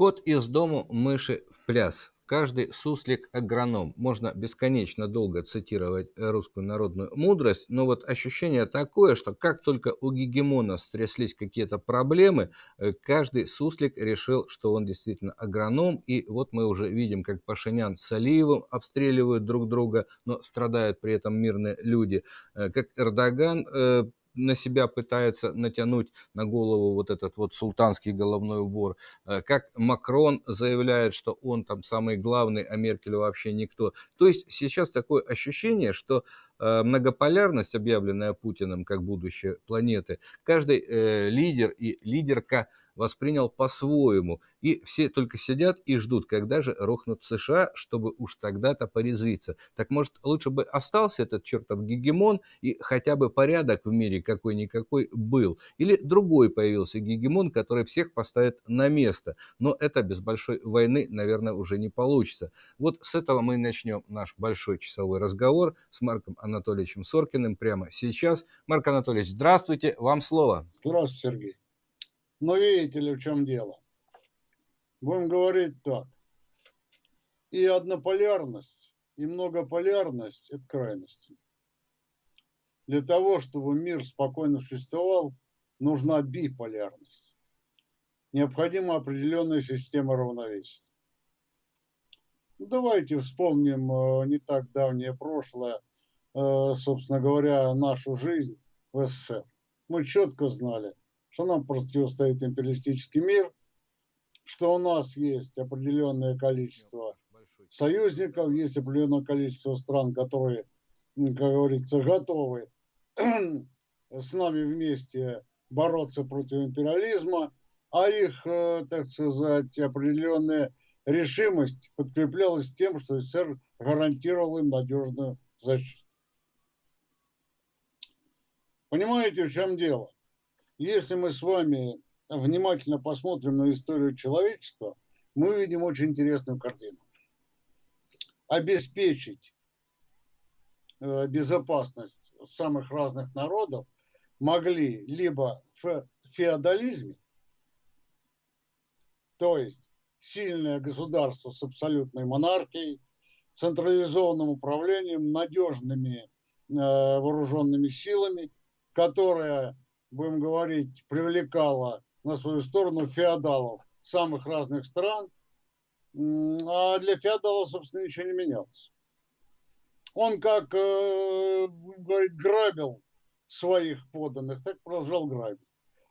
Кот из дому, мыши в пляс. Каждый суслик агроном. Можно бесконечно долго цитировать русскую народную мудрость, но вот ощущение такое, что как только у гегемона стряслись какие-то проблемы, э, каждый суслик решил, что он действительно агроном, и вот мы уже видим, как Пашинян с Алиевым обстреливают друг друга, но страдают при этом мирные люди, э, как Эрдоган э, на себя пытается натянуть на голову вот этот вот султанский головной убор, э, как Макрон заявляет, что он там самый главный, а Меркель вообще никто. То есть сейчас такое ощущение, что э, многополярность, объявленная Путиным как будущее планеты, каждый э, лидер и лидерка – воспринял по-своему, и все только сидят и ждут, когда же рухнут США, чтобы уж тогда-то порезвиться. Так может, лучше бы остался этот чертов гегемон, и хотя бы порядок в мире какой-никакой был, или другой появился гегемон, который всех поставит на место. Но это без большой войны, наверное, уже не получится. Вот с этого мы начнем наш большой часовой разговор с Марком Анатольевичем Соркиным прямо сейчас. Марк Анатольевич, здравствуйте, вам слово. Здравствуйте, Сергей. Но видите ли, в чем дело? Будем говорить так. И однополярность, и многополярность – это крайности. Для того, чтобы мир спокойно существовал, нужна биполярность. Необходима определенная система равновесия. Ну, давайте вспомним э, не так давнее прошлое, э, собственно говоря, нашу жизнь в СССР. Мы четко знали, что нам противостоит империалистический мир, что у нас есть определенное количество союзников, есть определенное количество стран, которые, как говорится, готовы с нами вместе бороться против империализма, а их, э, так сказать, определенная решимость подкреплялась тем, что СССР гарантировал им надежную защиту. Понимаете, в чем дело? Если мы с вами внимательно посмотрим на историю человечества, мы увидим очень интересную картину. Обеспечить э, безопасность самых разных народов могли либо в феодализме, то есть сильное государство с абсолютной монархией, централизованным управлением, надежными э, вооруженными силами, которая будем говорить, привлекала на свою сторону феодалов самых разных стран, а для феодала, собственно, ничего не менялось. Он как, э, будем говорить, грабил своих поданных, так продолжал грабить.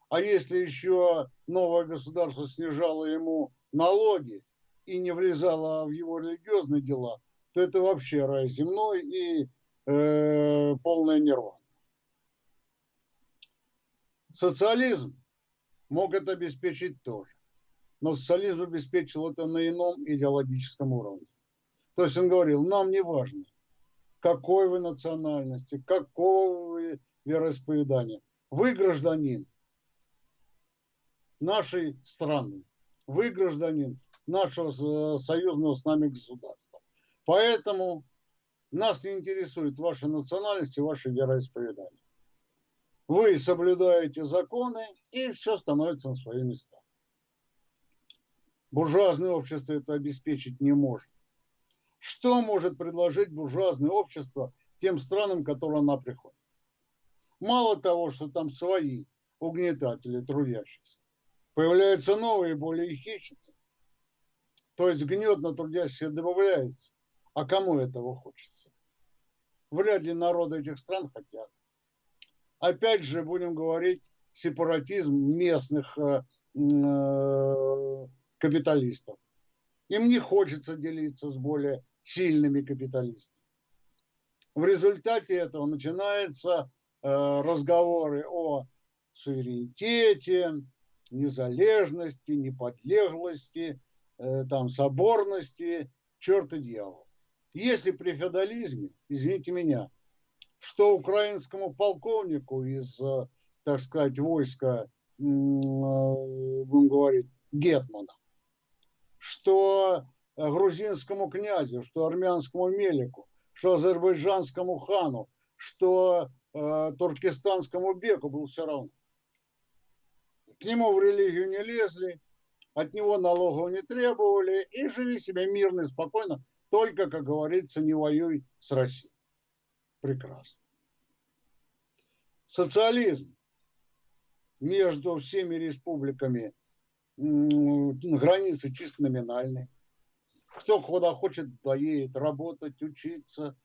А если еще новое государство снижало ему налоги и не влезало в его религиозные дела, то это вообще рай земной и э, полная нерва. Социализм мог это обеспечить тоже. Но социализм обеспечил это на ином идеологическом уровне. То есть он говорил, нам не важно, какой вы национальности, какого вы вероисповедания. Вы гражданин нашей страны, вы гражданин нашего союзного с нами государства. Поэтому нас не интересует ваша национальность и ваше вероисповедание вы соблюдаете законы, и все становится на свои места. Буржуазное общество это обеспечить не может. Что может предложить буржуазное общество тем странам, к которым она приходит? Мало того, что там свои угнетатели трудящихся, появляются новые, более хищные. То есть гнет на трудящихся добавляется. А кому этого хочется? Вряд ли народы этих стран хотят опять же, будем говорить, сепаратизм местных э, э, капиталистов. Им не хочется делиться с более сильными капиталистами. В результате этого начинаются э, разговоры о суверенитете, незалежности, неподлеглости, там, соборности, черт и дьявол. Если при феодализме, извините меня, что украинскому полковнику из, э, так сказать, войска, э, будем говорить, Гетмана, что грузинскому князю, что армянскому мелику, что азербайджанскому хану, что э, туркестанскому беку был все равно. К нему в религию не лезли, от него налогов не требовали и жили себе мирно и спокойно, только, как говорится, не воюй с Россией. Прекрасно. Социализм между всеми республиками границы чисто номинальные. Кто куда хочет, доедет работать, учиться,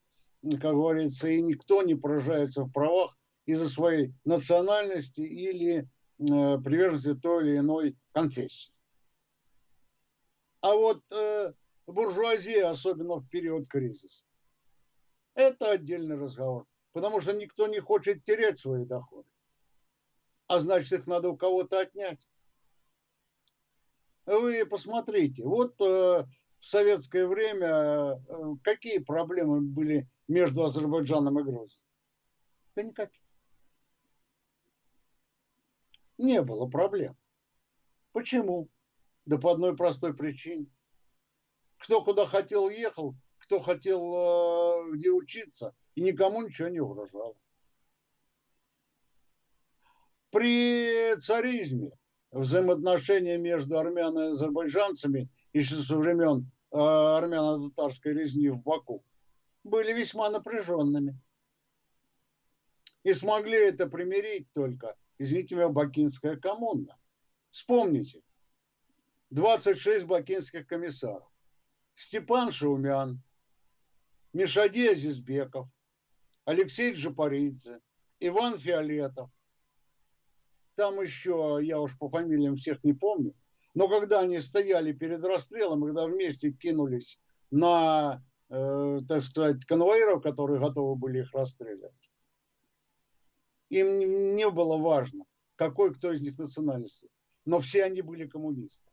как говорится, и никто не поражается в правах из-за своей национальности или э, приверженности той или иной конфессии. А вот э, буржуазия, особенно в период кризиса, это отдельный разговор, потому что никто не хочет терять свои доходы, а значит их надо у кого-то отнять. Вы посмотрите, вот э, в советское время э, какие проблемы были между Азербайджаном и Грузией? Да никаких. Не было проблем. Почему? Да по одной простой причине. Кто куда хотел, ехал, кто хотел э, где учиться, и никому ничего не угрожало. При царизме взаимоотношения между армян и азербайджанцами еще со времен э, армяно-татарской резни в Баку были весьма напряженными. И смогли это примирить только, извините меня, Бакинская коммуна. Вспомните, 26 бакинских комиссаров. Степан Шаумян, Мишади Азизбеков, Алексей Джапаридзе, Иван Фиолетов, там еще, я уж по фамилиям всех не помню, но когда они стояли перед расстрелом, когда вместе кинулись на, э, так сказать, конвоиров, которые готовы были их расстреливать, им не было важно, какой кто из них национальности, но все они были коммунисты.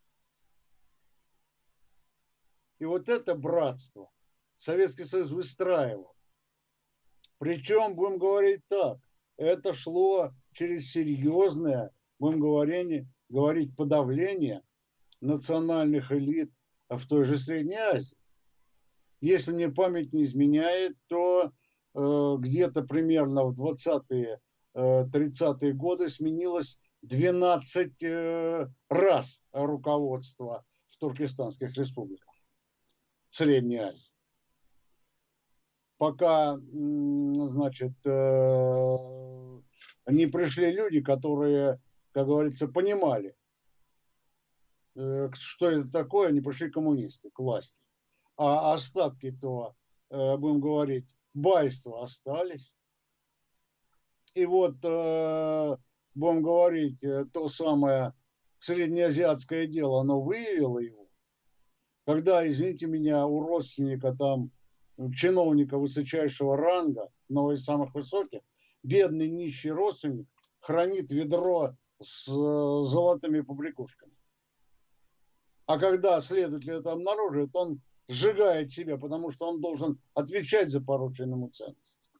И вот это братство Советский Союз выстраивал. Причем, будем говорить так, это шло через серьезное, будем говорить, говорить подавление национальных элит в той же Средней Азии. Если мне память не изменяет, то э, где-то примерно в 20-е, э, 30-е годы сменилось 12 э, раз руководство в туркестанских республиках, в Средней Азии. Пока, значит, э, не пришли люди, которые, как говорится, понимали, э, что это такое, они пришли коммунисты к власти. А остатки-то, э, будем говорить, байства остались. И вот, будем говорить, то самое среднеазиатское дело, оно выявило его. Когда, извините меня, у родственника там, чиновника высочайшего ранга, но из самых высоких, бедный нищий родственник хранит ведро с э, золотыми побрякушками. А когда следователь это обнаруживает, он сжигает себя, потому что он должен отвечать за порученную ему ценность.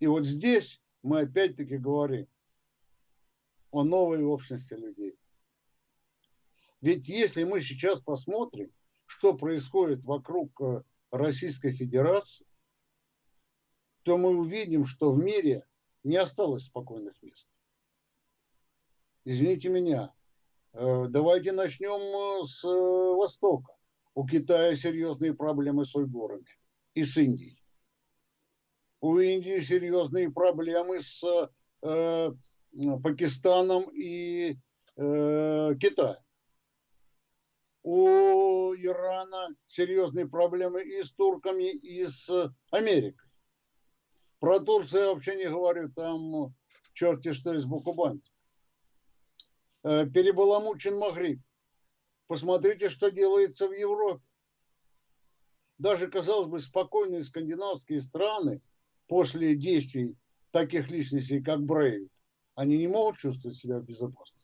И вот здесь мы опять-таки говорим о новой общности людей. Ведь если мы сейчас посмотрим, что происходит вокруг э, Российской Федерации, то мы увидим, что в мире не осталось спокойных мест. Извините меня, э, давайте начнем э, с Востока. У Китая серьезные проблемы с уйгурами и с Индией. У Индии серьезные проблемы с э, Пакистаном и э, Китаем. У Ирана серьезные проблемы и с турками, и с Америкой. Про Турцию я вообще не говорю, там черти что из Букубанти. Э, перебаламучен Магриб. Посмотрите, что делается в Европе. Даже, казалось бы, спокойные скандинавские страны после действий таких личностей, как Брейвик, они не могут чувствовать себя в безопасности.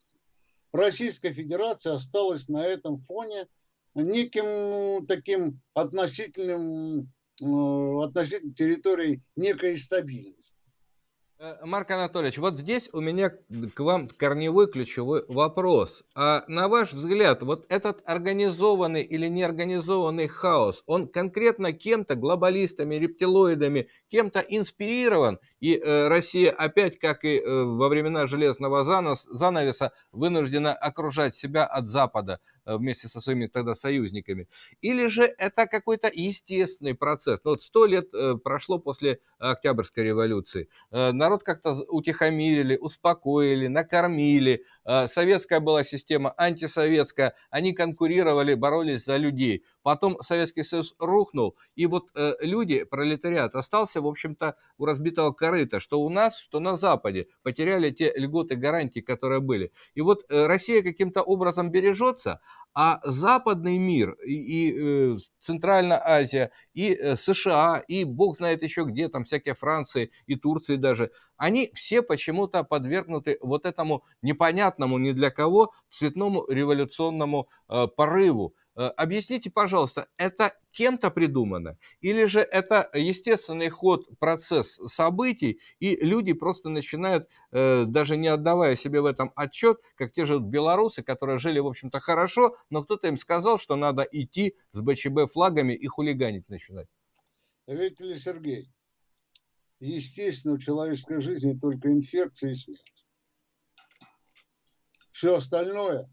Российская Федерация осталась на этом фоне неким таким относительным Э, относительно территории некой стабильности. Э, Марк Анатольевич, вот здесь у меня к вам корневой ключевой вопрос. А на ваш взгляд, вот этот организованный или неорганизованный хаос, он конкретно кем-то, глобалистами, рептилоидами, кем-то инспирирован? И э, Россия опять, как и э, во времена железного занос, занавеса, вынуждена окружать себя от Запада вместе со своими тогда союзниками? Или же это какой-то естественный процесс? Ну, вот сто лет э, прошло после Октябрьской революции. Э, народ как-то утихомирили, успокоили, накормили. Э, советская была система, антисоветская. Они конкурировали, боролись за людей. Потом Советский Союз рухнул, и вот э, люди, пролетариат, остался, в общем-то, у разбитого корыта, что у нас, что на Западе. Потеряли те льготы, гарантии, которые были. И вот Россия каким-то образом бережется, а западный мир, и, и э, Центральная Азия, и э, США, и бог знает еще где, там всякие Франции и Турции даже, они все почему-то подвергнуты вот этому непонятному ни для кого цветному революционному э, порыву. Э, объясните, пожалуйста, это кем-то придумано? Или же это естественный ход, процесс событий, и люди просто начинают, э, даже не отдавая себе в этом отчет, как те же белорусы, которые жили, в общем-то, хорошо, но кто-то им сказал, что надо идти с БЧБ флагами и хулиганить начинать? Видите ли, Сергей, естественно, в человеческой жизни только инфекция и смерть. Все остальное,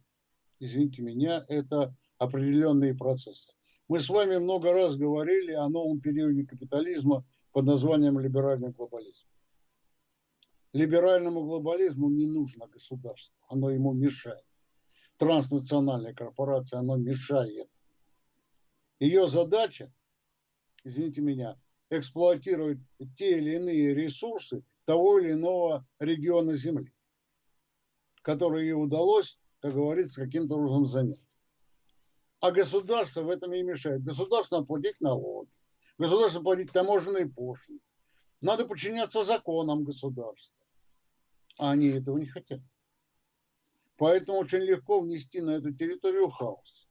извините меня, это определенные процессы. Мы с вами много раз говорили о новом периоде капитализма под названием либеральный глобализм. Либеральному глобализму не нужно государство, оно ему мешает. Транснациональная корпорация, оно мешает. Ее задача, извините меня, эксплуатировать те или иные ресурсы того или иного региона Земли, которые ей удалось, как говорится, каким-то образом занять. А государство в этом и мешает. Государство платить налоги, государство платить таможенные пошлины. Надо подчиняться законам государства. А они этого не хотят. Поэтому очень легко внести на эту территорию хаос.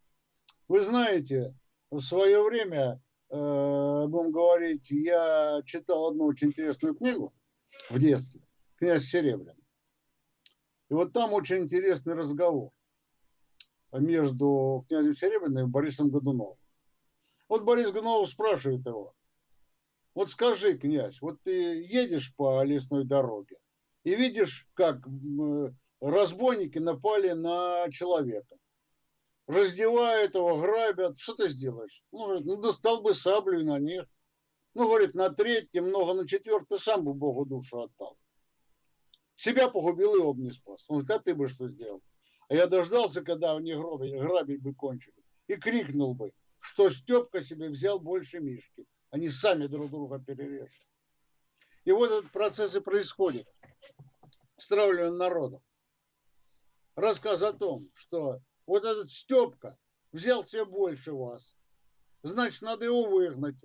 Вы знаете, в свое время, э, будем говорить, я читал одну очень интересную книгу в детстве, «Князь Серебряный». И вот там очень интересный разговор между князем Серебряным и Борисом Годуновым. Вот Борис Годунов спрашивает его, вот скажи, князь, вот ты едешь по лесной дороге и видишь, как разбойники напали на человека. Раздевают его, грабят. Что ты сделаешь? Ну, говорит, ну достал бы саблю на них. Ну, говорит, на третий, много на четвертый, сам бы Богу душу отдал. Себя погубил и об не спас. Он говорит, а ты бы что сделал? А я дождался, когда они грабить, грабить бы кончили. И крикнул бы, что Степка себе взял больше Мишки. Они сами друг друга перережут. И вот этот процесс и происходит. Стравливание народа. Рассказ о том, что вот этот Степка взял себе больше вас. Значит, надо его выгнать.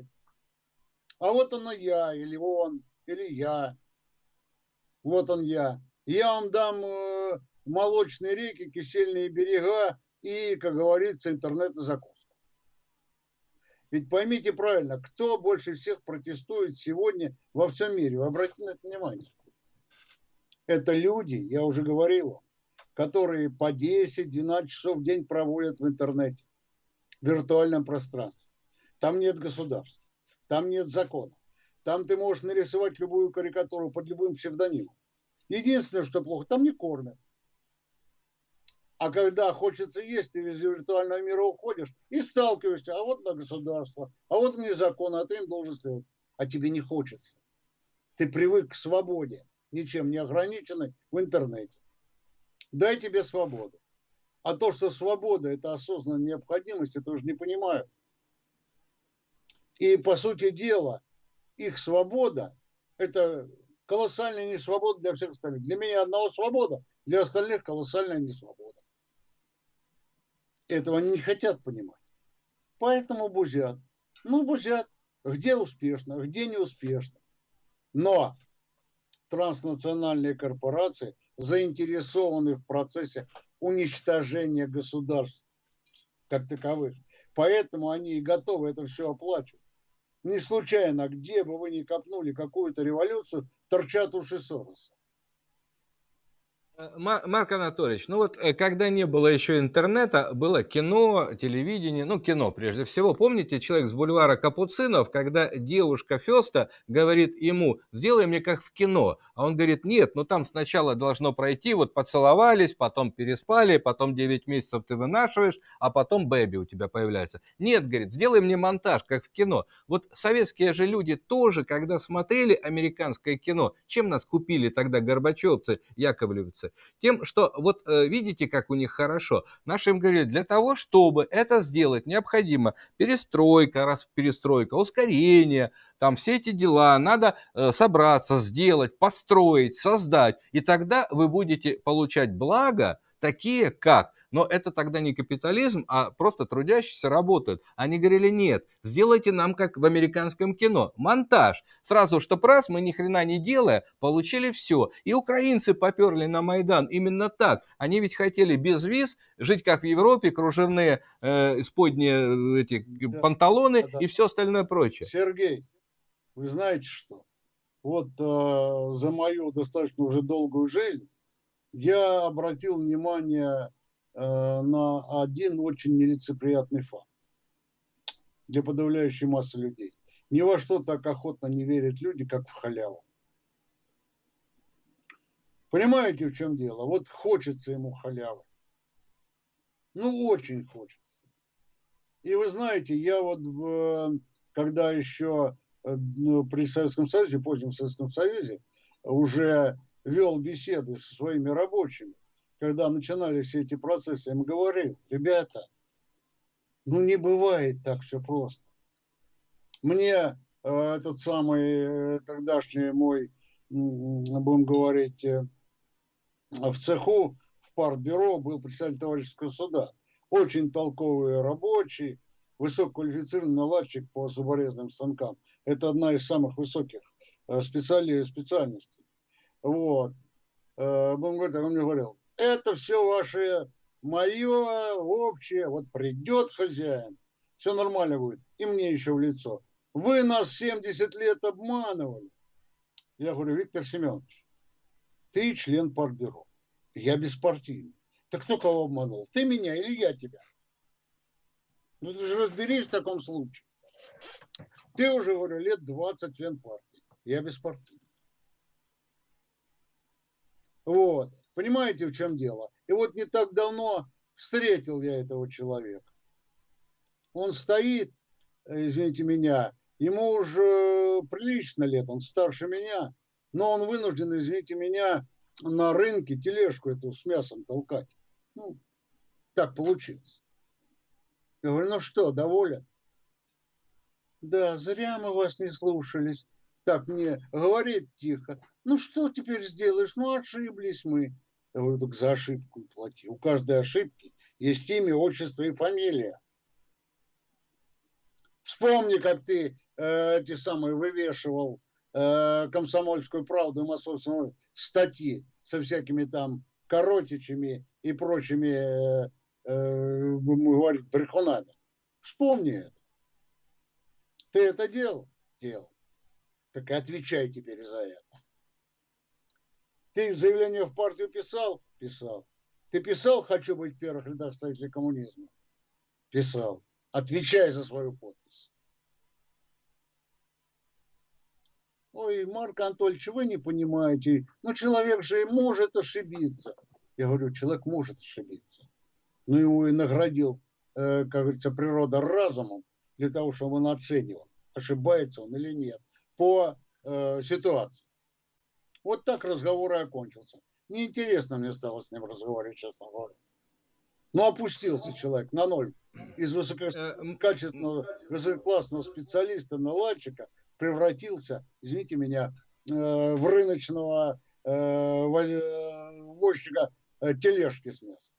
А вот оно я, или он, или я. Вот он я. Я вам дам э, молочные реки, кисельные берега и, как говорится, интернет и закуску. Ведь поймите правильно, кто больше всех протестует сегодня во всем мире? Вы обратите на это внимание. Это люди, я уже говорил которые по 10-12 часов в день проводят в интернете, в виртуальном пространстве. Там нет государства, там нет закона. Там ты можешь нарисовать любую карикатуру под любым псевдонимом. Единственное, что плохо, там не кормят. А когда хочется есть, ты из виртуального мира уходишь и сталкиваешься, а вот на государство, а вот не закон, а ты им должен следовать. А тебе не хочется. Ты привык к свободе, ничем не ограниченной в интернете. Дай тебе свободу. А то, что свобода – это осознанная необходимость, это уже не понимаю. И, по сути дела, их свобода – это колоссальная несвобода для всех остальных. Для меня одного свобода, для остальных колоссальная несвобода. Этого не хотят понимать. Поэтому бузят. Ну, бузят. Где успешно, где не успешно. Но транснациональные корпорации заинтересованы в процессе уничтожения государств как таковых. Поэтому они и готовы это все оплачивать. Не случайно, где бы вы ни копнули какую-то революцию, торчат уши Сороса. Э, Марк Анатольевич, ну вот э, когда не было еще интернета, было кино, телевидение, ну кино прежде всего. Помните человек с бульвара Капуцинов, когда девушка Феста говорит ему, сделай мне как в кино. А он говорит, нет, ну там сначала должно пройти, вот поцеловались, потом переспали, потом 9 месяцев ты вынашиваешь, а потом бэби у тебя появляется. Нет, говорит, сделай мне монтаж, как в кино. Вот советские же люди тоже, когда смотрели американское кино, чем нас купили тогда горбачевцы, яковлевцы? Тем, что вот э, видите, как у них хорошо. Наши им говорили, для того, чтобы это сделать, необходимо перестройка, раз перестройка, ускорение, там все эти дела надо э, собраться, сделать, построить, создать. И тогда вы будете получать благо, такие как но это тогда не капитализм, а просто трудящиеся работают. Они говорили, нет, сделайте нам как в американском кино, монтаж. Сразу, что раз, мы ни хрена не делая, получили все. И украинцы поперли на Майдан именно так. Они ведь хотели без виз жить как в Европе, кружевные э, исподние э, эти да, панталоны да, да. и все остальное прочее. Сергей, вы знаете что? Вот э, за мою достаточно уже долгую жизнь я обратил внимание на один очень нелицеприятный факт для подавляющей массы людей. Ни во что так охотно не верят люди, как в халяву. Понимаете, в чем дело? Вот хочется ему халявы. Ну, очень хочется. И вы знаете, я вот, когда еще э, ну, при Советском Союзе, позднем Советском Союзе, уже вел беседы со своими рабочими, когда начинались эти процессы, им говорил, ребята, ну не бывает так все просто. Мне э, этот самый э, тогдашний мой, будем говорить, э, в цеху, в партбюро был председатель товарищеского суда. Очень толковый рабочий, высококвалифицированный наладчик по зуборезным станкам. Это одна из самых высоких э, специали, специальностей. Вот. Э, будем говорить, он мне говорил, это все ваше, мое, общее. Вот придет хозяин, все нормально будет. И мне еще в лицо. Вы нас 70 лет обманывали. Я говорю, Виктор Семенович, ты член партбюро. Я беспартийный. Так кто кого обманул? Ты меня или я тебя? Ну ты же разберись в таком случае. Ты уже, говорю, лет 20 член партии. Я беспартийный. Вот. Понимаете, в чем дело? И вот не так давно встретил я этого человека. Он стоит, э, извините меня, ему уже прилично лет, он старше меня, но он вынужден, извините меня, на рынке тележку эту с мясом толкать. Ну, так получилось. Я говорю, ну что, доволен? Да, зря мы вас не слушались. Так мне говорит тихо. Ну что теперь сделаешь? Ну ошиблись мы. Я говорю, так за ошибку плати. У каждой ошибки есть имя, отчество и фамилия. Вспомни, как ты э, эти самые вывешивал э, комсомольскую правду и массовскую статьи со всякими там коротичами и прочими, э, э, говорить, брехунами. Вспомни это. Ты это делал? Делал. Так и отвечай теперь за это. Ты заявление в партию писал? Писал. Ты писал «Хочу быть в первых рядах строителей коммунизма»? Писал. Отвечай за свою подпись. Ой, Марк Анатольевич, вы не понимаете. Ну, человек же и может ошибиться. Я говорю, человек может ошибиться. Но его и наградил, э, как говорится, природа разумом для того, чтобы он оценивал, ошибается он или нет по э, ситуации. Вот так разговор и окончился. Неинтересно мне стало с ним разговаривать, честно говоря. Но опустился человек на ноль. Из высококачественного, высококлассного специалиста, наладчика превратился, извините меня, э, в рыночного э, э, возчика тележки с мясом.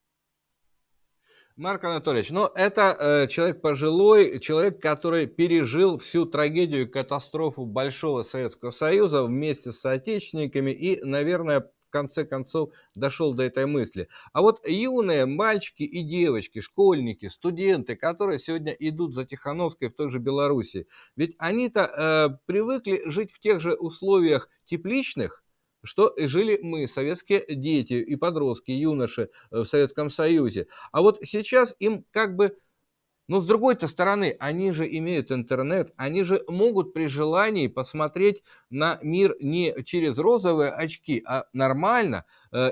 Марк Анатольевич, ну это э, человек пожилой, человек, который пережил всю трагедию и катастрофу Большого Советского Союза вместе с соотечественниками и, наверное, конце концов дошел до этой мысли. А вот юные мальчики и девочки, школьники, студенты, которые сегодня идут за Тихановской в той же Беларуси, ведь они-то э, привыкли жить в тех же условиях тепличных, что жили мы, советские дети и подростки, юноши э, в Советском Союзе. А вот сейчас им как бы но с другой-то стороны, они же имеют интернет, они же могут при желании посмотреть на мир не через розовые очки, а нормально,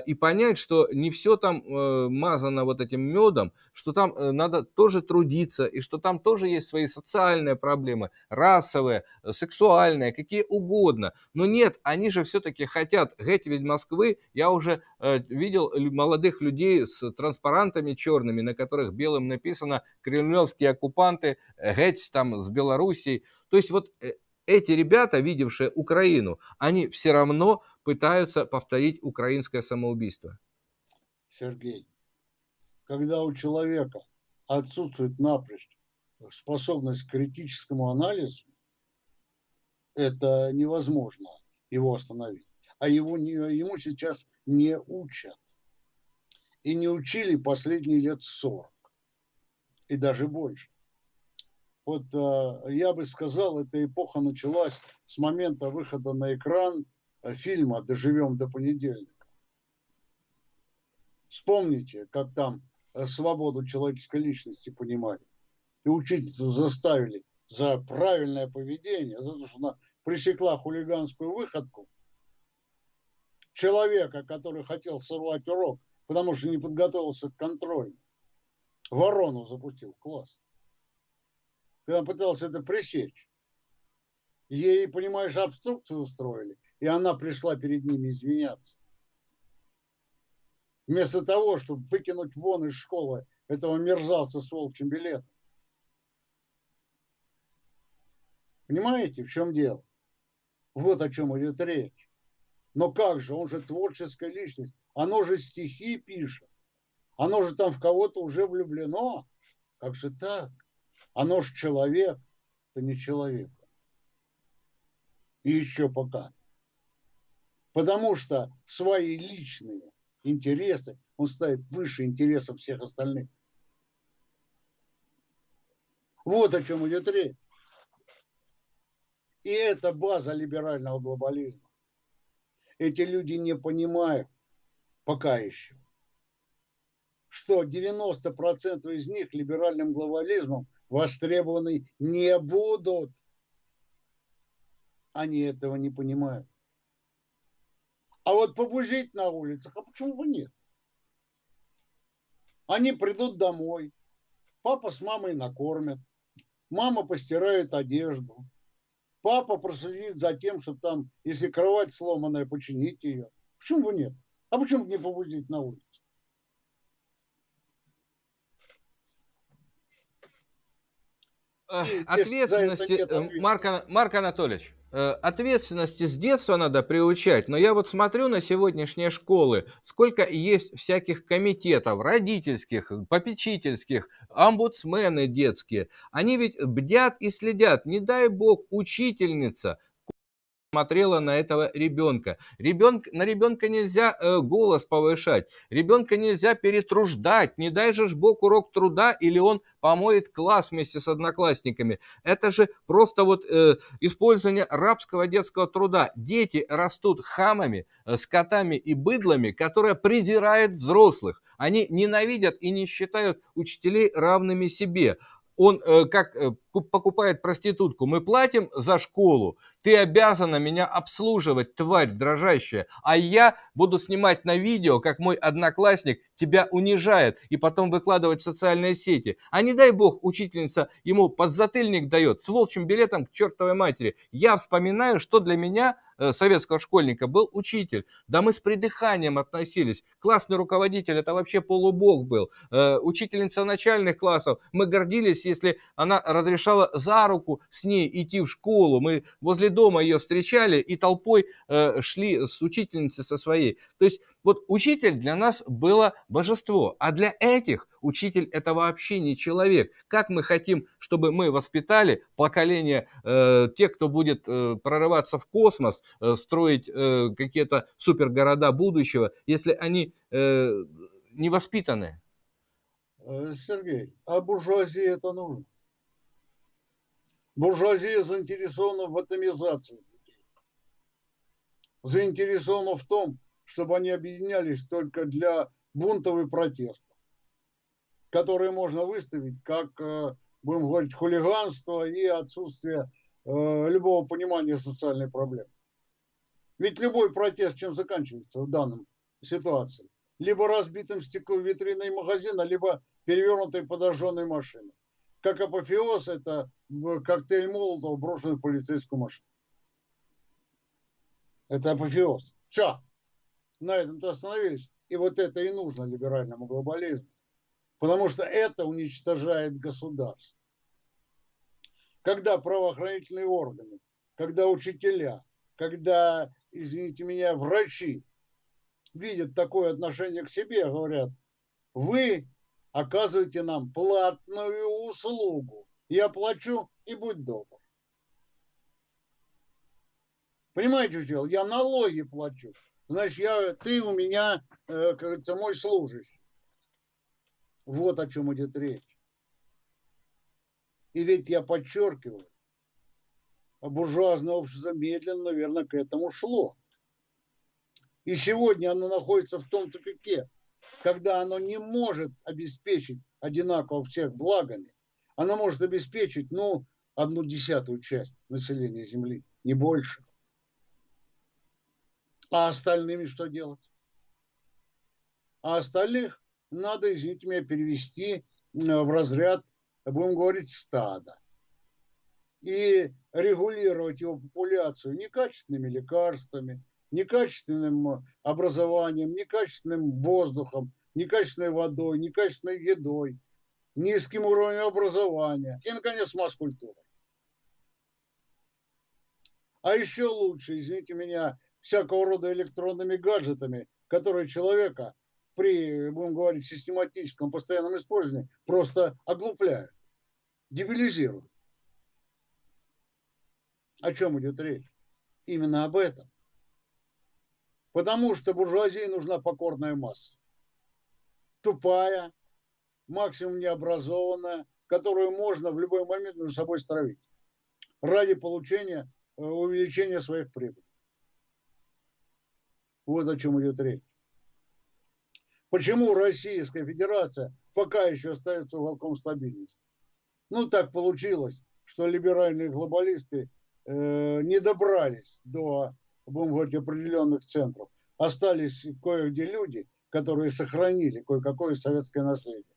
и понять, что не все там э, мазано вот этим медом, что там э, надо тоже трудиться, и что там тоже есть свои социальные проблемы, расовые, сексуальные, какие угодно. Но нет, они же все-таки хотят геть ведь Москвы. Я уже видел молодых людей с транспарантами черными, на которых белым написано «Кремлевские оккупанты, геть там с Белоруссией». То есть вот эти ребята, видевшие Украину, они все равно пытаются повторить украинское самоубийство. Сергей, когда у человека отсутствует напрочь способность к критическому анализу, это невозможно его остановить. А его, ему сейчас не учат. И не учили последние лет 40. И даже больше. Вот э, я бы сказал, эта эпоха началась с момента выхода на экран – фильма «Доживем до понедельника». Вспомните, как там э, свободу человеческой личности понимали. И учительницу заставили за правильное поведение, за то, что она пресекла хулиганскую выходку человека, который хотел сорвать урок, потому что не подготовился к контролю. Ворону запустил класс. Когда пытался это пресечь. Ей, понимаешь, обструкцию устроили – и она пришла перед ними извиняться. Вместо того, чтобы выкинуть вон из школы этого мерзавца с волчьим билетом. Понимаете, в чем дело? Вот о чем идет речь. Но как же, он же творческая личность. Оно же стихи пишет. Оно же там в кого-то уже влюблено. Как же так? Оно же человек. Это не человек. И еще пока потому что свои личные интересы он ставит выше интересов всех остальных. Вот о чем идет речь. И это база либерального глобализма. Эти люди не понимают пока еще, что 90% из них либеральным глобализмом востребованы не будут. Они этого не понимают. А вот побужить на улицах, а почему бы нет? Они придут домой, папа с мамой накормят, мама постирает одежду, папа проследит за тем, что там, если кровать сломанная, починить ее. Почему бы нет? А почему бы не побудить на улице? Ответственности, Марк, Марк Анатольевич, Э, ответственности с детства надо приучать, но я вот смотрю на сегодняшние школы, сколько есть всяких комитетов, родительских, попечительских, омбудсмены детские. Они ведь бдят и следят. Не дай бог, учительница смотрела на этого ребенка. Ребенок, на ребенка нельзя э, голос повышать, ребенка нельзя перетруждать, не дай же ж Бог урок труда, или он помоет класс вместе с одноклассниками. Это же просто вот э, использование рабского детского труда. Дети растут хамами, э, скотами и быдлами, которые презирают взрослых. Они ненавидят и не считают учителей равными себе он э, как э, покупает проститутку, мы платим за школу, ты обязана меня обслуживать, тварь дрожащая, а я буду снимать на видео, как мой одноклассник тебя унижает и потом выкладывать в социальные сети. А не дай бог, учительница ему подзатыльник дает с волчьим билетом к чертовой матери. Я вспоминаю, что для меня Э, советского школьника был учитель. Да мы с придыханием относились. Классный руководитель это вообще полубог был. Э, учительница начальных классов. Мы гордились, если она разрешала за руку с ней идти в школу. Мы возле дома ее встречали и толпой э, шли с учительницей со своей. То есть Вот учитель для нас было божество, а для этих учитель это вообще не человек. Как мы хотим, чтобы мы воспитали поколение э, тех, кто будет э, прорываться в космос, строить какие-то супергорода будущего, если они не воспитаны? Сергей, а буржуазии это нужно? Буржуазия заинтересована в атомизации заинтересована в том, чтобы они объединялись только для бунтов и протестов, которые можно выставить как, э, будем говорить, хулиганство и отсутствие э, любого понимания социальной проблемы. Ведь любой протест чем заканчивается в данном ситуации? Либо разбитым стеклом витриной магазина, либо перевернутой подожженной машиной. Как апофеоз, это коктейль Молотова, брошенный в полицейскую машину. Это апофеоз. Все на этом-то остановились. И вот это и нужно либеральному глобализму. Потому что это уничтожает государство. Когда правоохранительные органы, когда учителя, когда, извините меня, врачи видят такое отношение к себе, говорят, вы оказываете нам платную услугу. Я плачу и будь добр. Понимаете, что? Я налоги плачу значит, я, ты у меня, э, как говорится, мой служащий. Вот о чем идет речь. И ведь я подчеркиваю, буржуазное общество медленно, наверное, к этому шло. И сегодня оно находится в том тупике, когда оно не может обеспечить одинаково всех благами, оно может обеспечить, ну, одну десятую часть населения Земли, не больше. А остальными что делать? А остальных надо, извините меня, перевести э, в разряд, будем говорить, стада. И регулировать его популяцию некачественными лекарствами, некачественным образованием, некачественным воздухом, некачественной водой, некачественной едой, низким уровнем образования и, наконец, масс-культурой. А еще лучше, извините меня, всякого рода электронными гаджетами, которые человека при, будем говорить, систематическом постоянном использовании просто оглупляют, дебилизируют. О чем идет речь? Именно об этом. Потому что буржуазии нужна покорная масса. Тупая, максимум необразованная, которую можно в любой момент между собой стравить ради получения, э, увеличения своих прибылей. Вот о чем идет речь. Почему Российская Федерация пока еще остается уголком стабильности? Ну, так получилось, что либеральные глобалисты э, не добрались до, будем говорить, определенных центров. Остались кое-где люди, которые сохранили кое-какое советское наследие.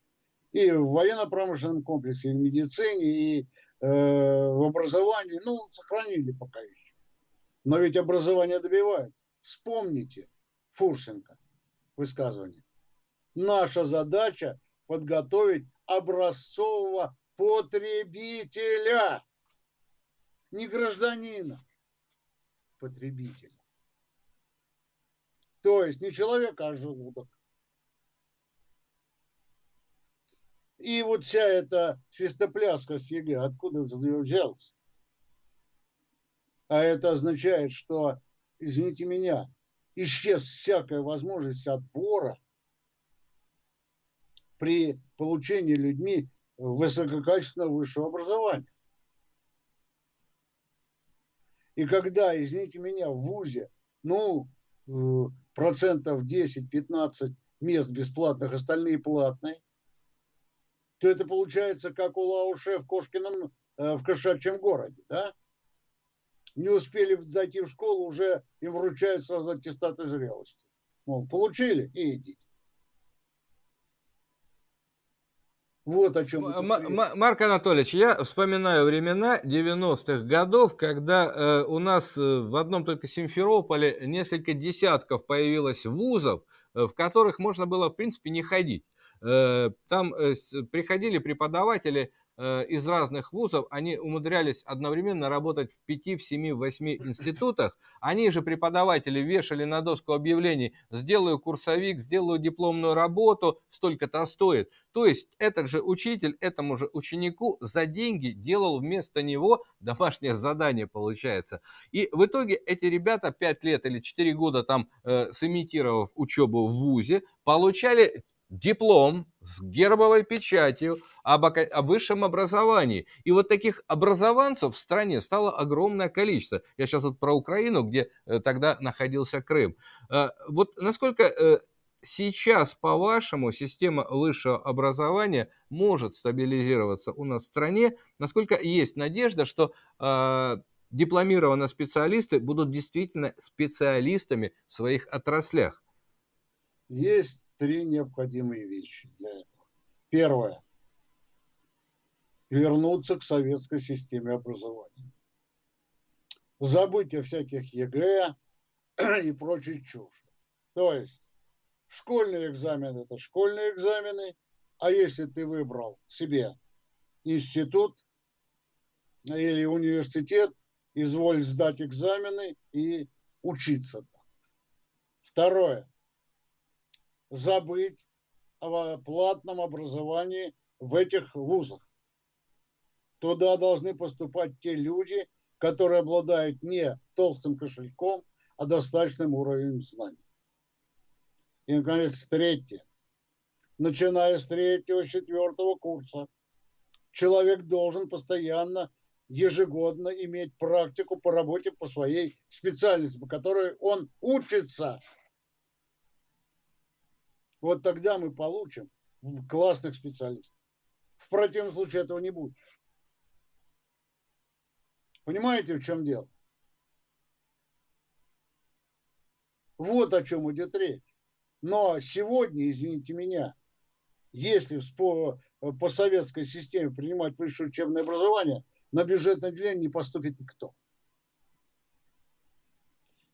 И в военно-промышленном комплексе, и в медицине, и э, в образовании, ну, сохранили пока еще. Но ведь образование добивает. Вспомните Фурсенко высказывание. Наша задача подготовить образцового потребителя, не гражданина, потребителя. То есть не человека, а желудок. И вот вся эта свистопляска с ЕГЭ, откуда взялась? А это означает, что извините меня, исчез всякая возможность отбора при получении людьми высококачественного высшего образования. И когда, извините меня, в ВУЗе, ну, э, процентов 10-15 мест бесплатных, остальные платные, то это получается как у Лауше в Кошкином, э, в кошачьем городе, да? не успели зайти в школу, уже им вручают сразу аттестаты зрелости. Мол, получили и идите. Вот о чем. М- Марк Анатольевич, я вспоминаю времена 90-х годов, когда э, у нас э, в одном только Симферополе несколько десятков появилось вузов, э, в которых можно было, в принципе, не ходить. Э, там э, приходили преподаватели, э, из разных вузов, они умудрялись одновременно работать в 5, в 7, в 8 институтах. Они же, преподаватели, вешали на доску объявлений «сделаю курсовик, сделаю дипломную работу, столько-то стоит». То есть этот же учитель этому же ученику за деньги делал вместо него домашнее задание, получается. И в итоге эти ребята 5 лет или 4 года там э, сымитировав учебу в ВУЗе, получали диплом с гербовой печатью об, о высшем образовании. И вот таких образованцев в стране стало огромное количество. Я сейчас вот про Украину, где э, тогда находился Крым. Э, вот насколько э, сейчас, по-вашему, система высшего образования может стабилизироваться у нас в стране? Насколько есть надежда, что дипломированные специалисты будут действительно специалистами в своих отраслях? Есть три необходимые вещи для этого. Первое. Вернуться к советской системе образования. Забыть о всяких ЕГЭ и прочей чушь. То есть школьный экзамен – это школьные экзамены, а если ты выбрал себе институт или университет, изволь сдать экзамены и учиться там. Второе забыть о платном образовании в этих вузах. Туда должны поступать те люди, которые обладают не толстым кошельком, а достаточным уровнем знаний. И, наконец, третье. Начиная с третьего, четвертого курса, человек должен постоянно, ежегодно иметь практику по работе по своей специальности, по которой он учится – вот тогда мы получим классных специалистов. В противном случае этого не будет. Понимаете, в чем дело? Вот о чем идет речь. Но сегодня, извините меня, если по, по советской системе принимать высшее учебное образование, на бюджетное отделение не поступит никто.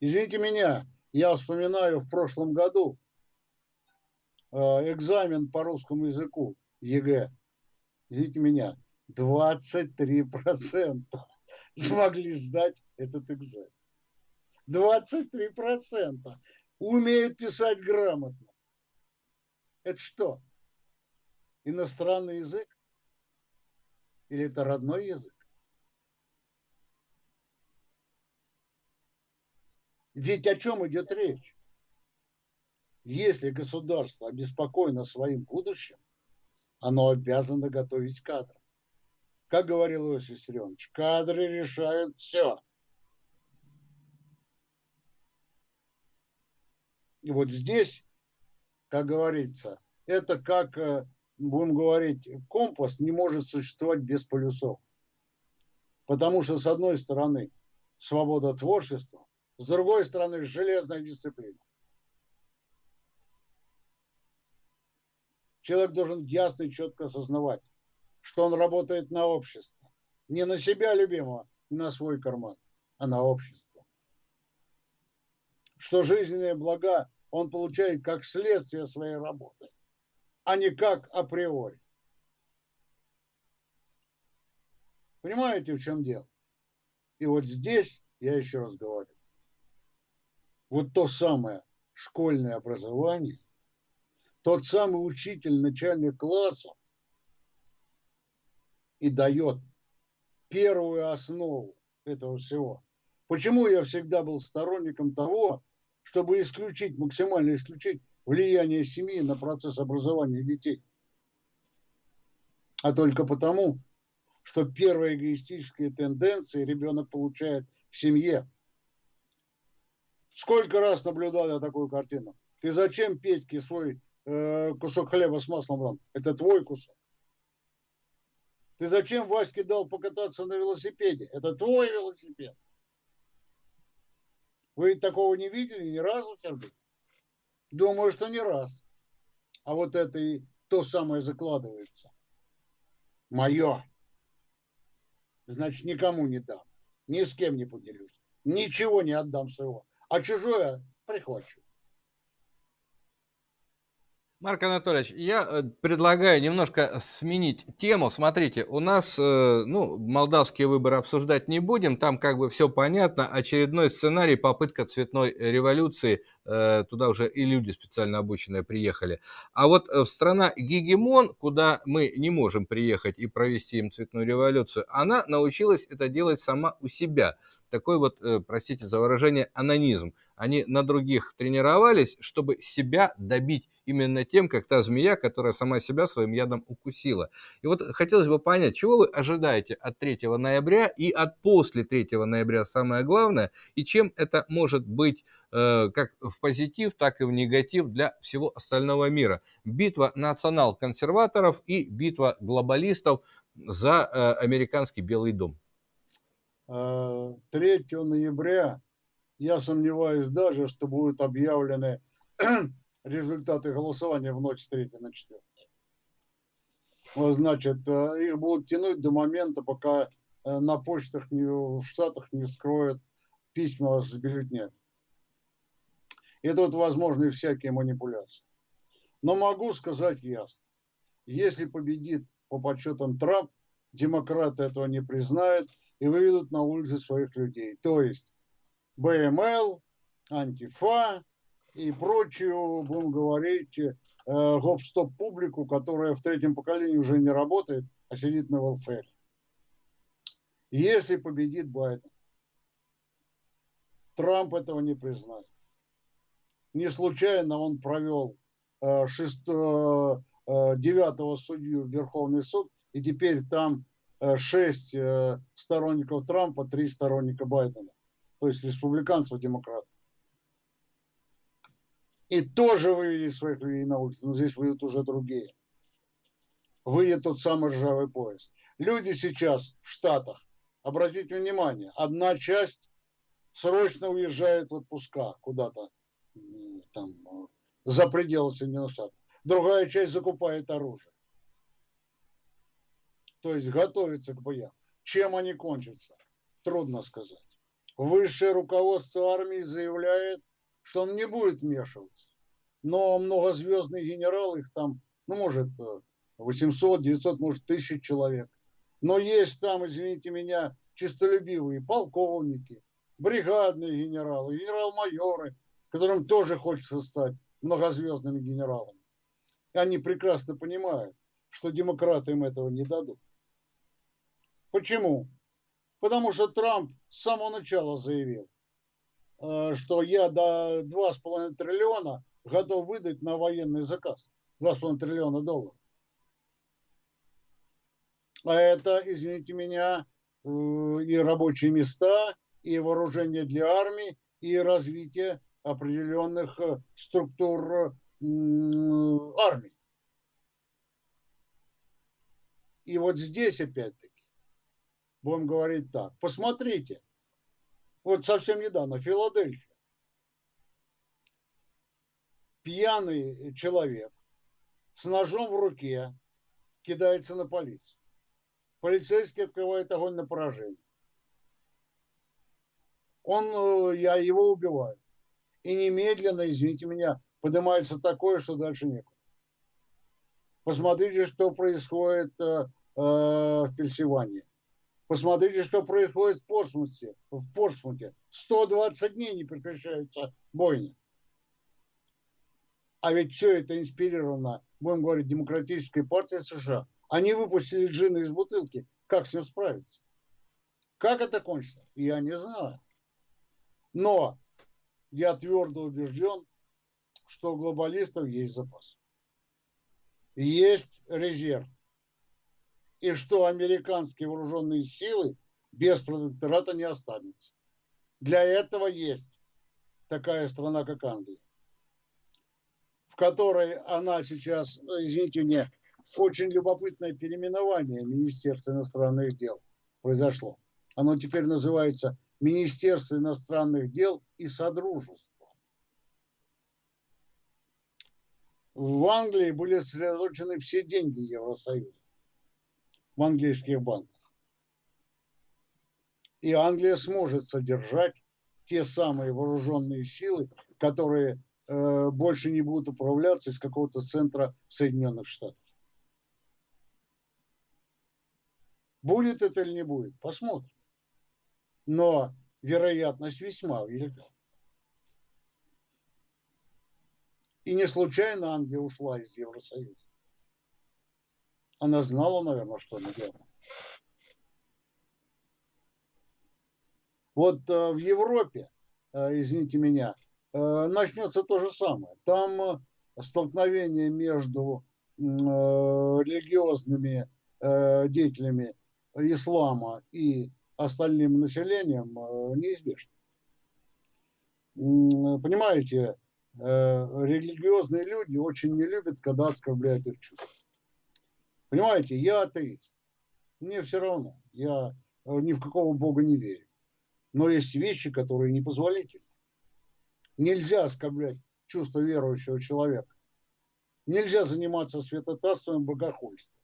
Извините меня, я вспоминаю в прошлом году, экзамен по русскому языку, ЕГЭ, извините меня, 23% смогли сдать этот экзамен. 23% умеют писать грамотно. Это что? Иностранный язык? Или это родной язык? Ведь о чем идет речь? Если государство обеспокоено своим будущим, оно обязано готовить кадры. Как говорил Иосиф Виссарионович, кадры решают все. И вот здесь, как говорится, это как, э, будем говорить, компас не может существовать без полюсов. Потому что, с одной стороны, свобода творчества, с другой стороны, железная дисциплина. Человек должен ясно и четко осознавать, что он работает на общество. Не на себя любимого, не на свой карман, а на общество. Что жизненные блага он получает как следствие своей работы, а не как априори. Понимаете, в чем дело? И вот здесь, я еще раз говорю, вот то самое школьное образование, тот самый учитель, начальник класса, и дает первую основу этого всего. Почему я всегда был сторонником того, чтобы исключить, максимально исключить влияние семьи на процесс образования детей? А только потому, что первые эгоистические тенденции ребенок получает в семье. Сколько раз наблюдал я такую картину? Ты зачем Петьке свой Э, кусок хлеба с маслом дам. Это твой кусок. Ты зачем Ваське дал покататься на велосипеде? Это твой велосипед. Вы такого не видели ни разу, Сергей? Думаю, что не раз. А вот это и то самое закладывается. Мое. Значит, никому не дам. Ни с кем не поделюсь. Ничего не отдам своего. А чужое прихвачу. Марк Анатольевич, я э, предлагаю немножко сменить тему. Смотрите, у нас, э, ну, молдавские выборы обсуждать не будем, там как бы все понятно. Очередной сценарий, попытка цветной революции, э, туда уже и люди специально обученные приехали. А вот в страна Гегемон, куда мы не можем приехать и провести им цветную революцию, она научилась это делать сама у себя. Такой вот, простите за выражение, анонизм. Они на других тренировались, чтобы себя добить именно тем, как та змея, которая сама себя своим ядом укусила. И вот хотелось бы понять, чего вы ожидаете от 3 ноября и от после 3 ноября самое главное, и чем это может быть э, как в позитив, так и в негатив для всего остального мира. Битва национал-консерваторов и битва глобалистов за э, американский Белый дом. 3 э, ноября я сомневаюсь даже, что будут объявлены результаты голосования в ночь с 3 на 4. Значит, э, их будут тянуть до момента, пока э, на почтах не, в Штатах не вскроют письма с бюллетнями. И тут возможны всякие манипуляции. Но могу сказать ясно. Если победит по подсчетам Трамп, демократы этого не признают и выведут на улицы своих людей. То есть БМЛ, Антифа и прочую, будем говорить, э, гоп-стоп публику, которая в третьем поколении уже не работает, а сидит на welfare. Если победит Байден, Трамп этого не признает. Не случайно он провел э, 6, э, 9 судью в Верховный суд, и теперь там э, 6 э, сторонников Трампа, 3 сторонника Байдена то есть республиканцев, демократов. И тоже вывели своих людей на улицу, но здесь выйдут уже другие. Выйдет тот самый ржавый пояс. Люди сейчас в Штатах, обратите внимание, одна часть срочно уезжает в отпуска куда-то там за пределы Соединенных Штатов. Другая часть закупает оружие. То есть готовится к боям. Чем они кончатся? Трудно сказать высшее руководство армии заявляет, что он не будет вмешиваться. Но многозвездные генералы, их там, ну, может, 800, 900, может, 1000 человек. Но есть там, извините меня, чистолюбивые полковники, бригадные генералы, генерал-майоры, которым тоже хочется стать многозвездными генералами. И они прекрасно понимают, что демократы им этого не дадут. Почему? Потому что Трамп с самого начала заявил, э, что я до 2,5 триллиона готов выдать на военный заказ. 2,5 триллиона долларов. А это, извините меня, э, и рабочие места, и вооружение для армии, и развитие определенных э, структур армии. И вот здесь опять-таки будем говорить так. Посмотрите, вот совсем недавно, Филадельфия. Пьяный человек с ножом в руке кидается на полицию. Полицейский открывает огонь на поражение. Он, э, я его убиваю. И немедленно, извините меня, поднимается такое, что дальше некуда. Посмотрите, что происходит э, э, в Пенсильвании. Посмотрите, что происходит в Портсмуте. В Портсмуте 120 дней не прекращается бойня. А ведь все это инспирировано, будем говорить, демократической партией США. Они выпустили джина из бутылки. Как с ним справиться? Как это кончится? Я не знаю. Но я твердо убежден, что у глобалистов есть запас. Есть резерв и что американские вооруженные силы без протектората не останется. Для этого есть такая страна, как Англия, в которой она сейчас, извините мне, очень любопытное переименование Министерства иностранных дел произошло. Оно теперь называется Министерство иностранных дел и Содружество. В Англии были сосредоточены все деньги Евросоюза в английских банках. И Англия сможет содержать те самые вооруженные силы, которые э, больше не будут управляться из какого-то центра Соединенных Штатах. Будет это или не будет, посмотрим. Но вероятность весьма велика. И не случайно Англия ушла из Евросоюза. Она знала, наверное, что она делала. Вот э, в Европе, э, извините меня, э, начнется то же самое. Там столкновение между религиозными деятелями ислама и остальным населением неизбежно. Понимаете, религиозные люди очень не любят, когда оскорбляют их чувства. Понимаете, я атеист. Мне все равно. Я ни в какого бога не верю. Но есть вещи, которые непозволительны. Нельзя оскорблять чувство верующего человека. Нельзя заниматься святотатством и богохульством.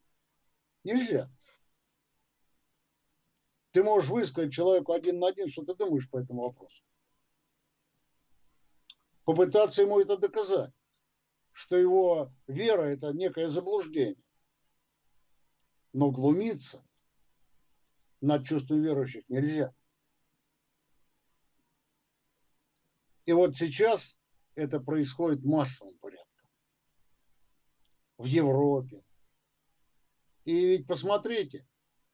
Нельзя. Ты можешь высказать человеку один на один, что ты думаешь по этому вопросу. Попытаться ему это доказать, что его вера – это некое заблуждение. Но глумиться над чувством верующих нельзя. И вот сейчас это происходит массовым порядком. В Европе. И ведь посмотрите,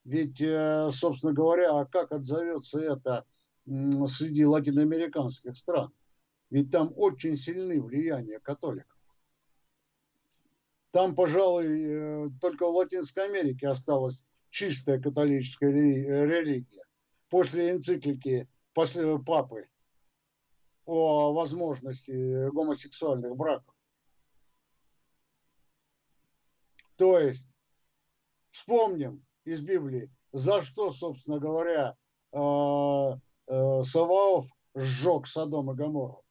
ведь, э, собственно говоря, а как отзовется это среди латиноамериканских стран? Ведь там очень сильны влияния католиков. Там, пожалуй, э, только в Латинской Америке осталась чистая католическая религия. После энциклики после папы о возможности гомосексуальных браков. То есть, вспомним из Библии, за что, собственно говоря, э, э, Саваоф сжег Содом и Гоморру.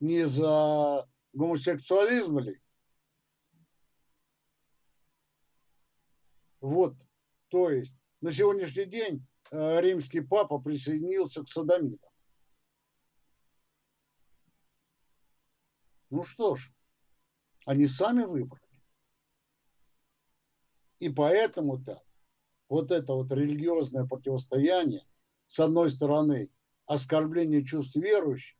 Не за гомосексуализм ли? Вот, то есть, на сегодняшний день э, римский папа присоединился к садомитам. Ну что ж, они сами выбрали. И поэтому-то вот это вот религиозное противостояние, с одной стороны, оскорбление чувств верующих,